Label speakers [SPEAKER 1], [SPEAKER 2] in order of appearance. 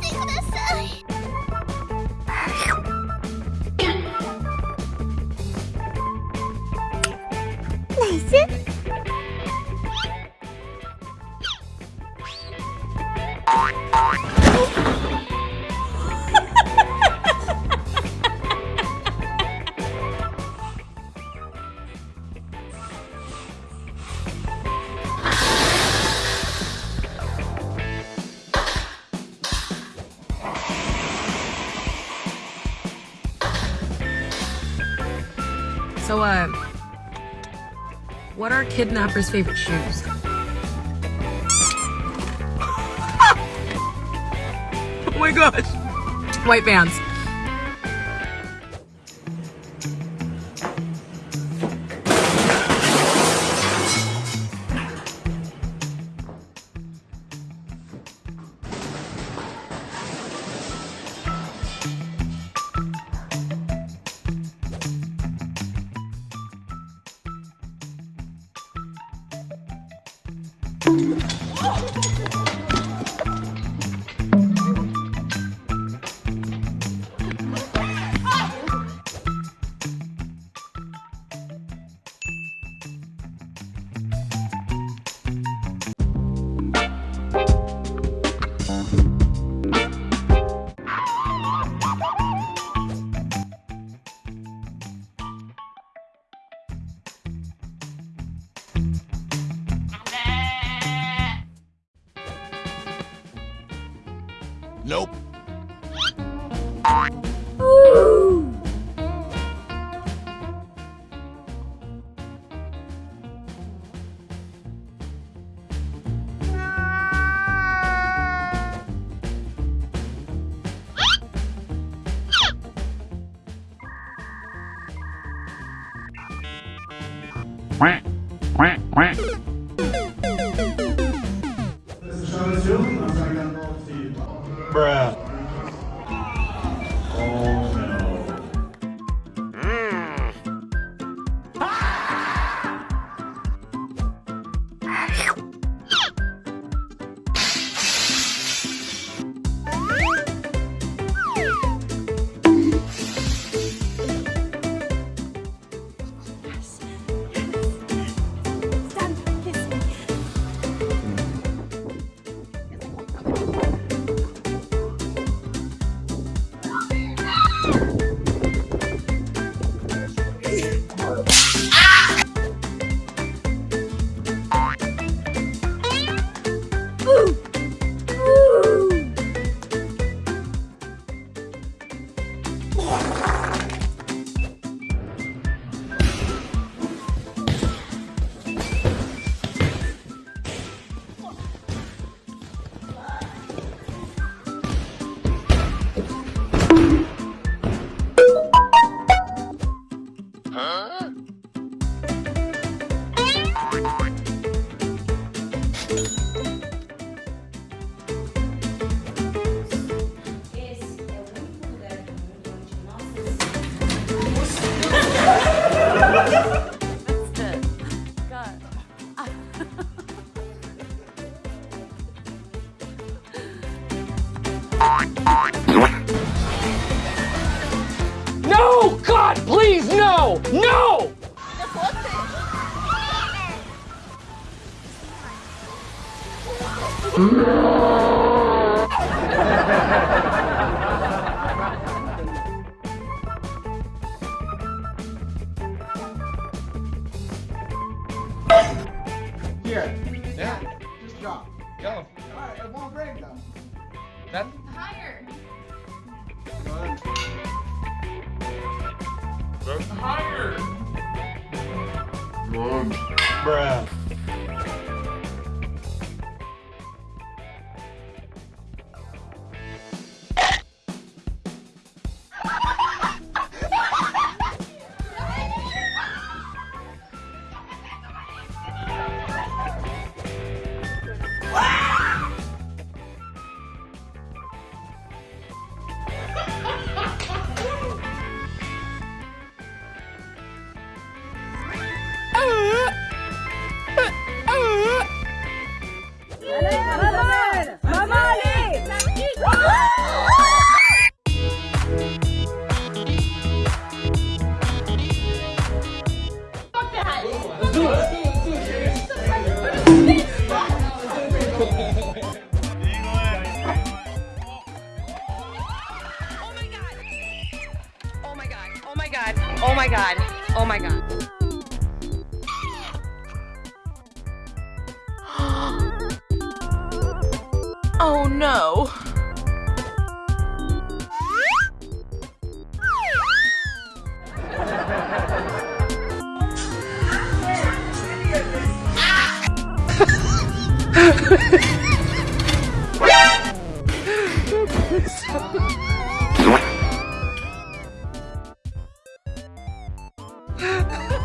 [SPEAKER 1] てください。So, uh, what are kidnappers' favorite shoes? oh my gosh. White Vans. Oh!
[SPEAKER 2] Nope.
[SPEAKER 3] quack, quack, quack.
[SPEAKER 2] Bruh.
[SPEAKER 4] No! God, please, no! No!
[SPEAKER 5] Here. Yeah. Just drop.
[SPEAKER 4] Go.
[SPEAKER 5] Alright, it won't break though.
[SPEAKER 4] That,
[SPEAKER 6] higher.
[SPEAKER 4] Higher.
[SPEAKER 2] Bruh.
[SPEAKER 7] Oh my god. Oh my god. Oh no. 哈 哈